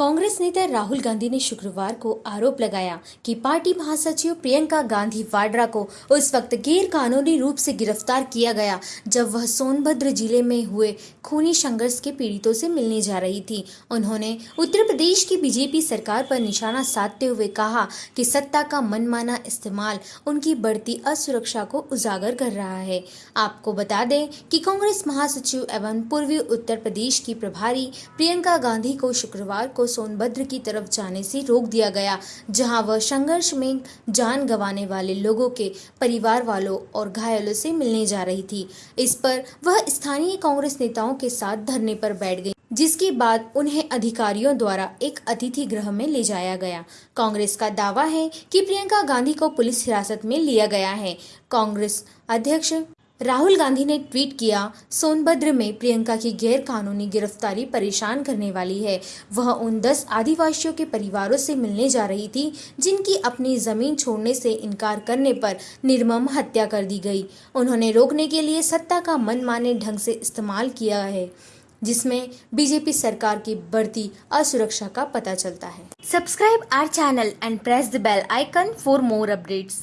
कांग्रेस नेता राहुल गांधी ने शुक्रवार को आरोप लगाया कि पार्टी महासचिव प्रियंका गांधी वाड्रा को उस वक्त गैर कानूनी रूप से गिरफ़्तार किया गया, जब वह सोनभद्र ज़िले में हुए खूनी संघर्ष के पीड़ितों से मिलने जा रही थी। उन्होंने उत्तर प्रदेश की बीजेपी सरकार पर निशाना साधते हुए कहा कि सत्ता का मनमाना इस्तेमाल उनकी बढ़ती असुरक्षा को उजागर कर रहा है। आपको बता दें कि कांग्रेस महासचिव एवं पूर्वी उत्तर प्रदेश की प्रभारी प्रियंका गांधी को शुक्रवार को सोनभद्र की तरफ़ जाने से रोक दिया गया, जहाँ वह संघर्ष में जान गंवाने वाले लोगों के परिवार वालों और घायलों से मिलने जा रही थी। इस पर वह स्थानीय कांग्रेस नेताओं के साथ धरने पर बैठ गई, जिसके बाद उन्हें अधिकारियों द्वारा एक अतिथि गृह में ले जाया गया। कांग्रेस का दावा है कि प्रियंका गांधी को पुलिस हिरासत में लिया गया है। कांग्रेस अध्यक्ष राहुल गांधी ने ट्वीट किया, सोनभद्र में प्रियंका की गैर कानूनी गिरफ्तारी परेशान करने वाली है। वह उन दस आदिवासियों के परिवारों से मिलने जा रही थी, जिनकी अपनी ज़मीन छोड़ने से इनकार करने पर निर्मम हत्या कर दी गई। उन्होंने रोकने के लिए सत्ता का मनमाने ढंग से इस्तेमाल किया है, जिसमें बीजेपी सरकार की बढ़ती असुरक्षा का पता चलता है। Subscribe our channel and press the bell icon for more updates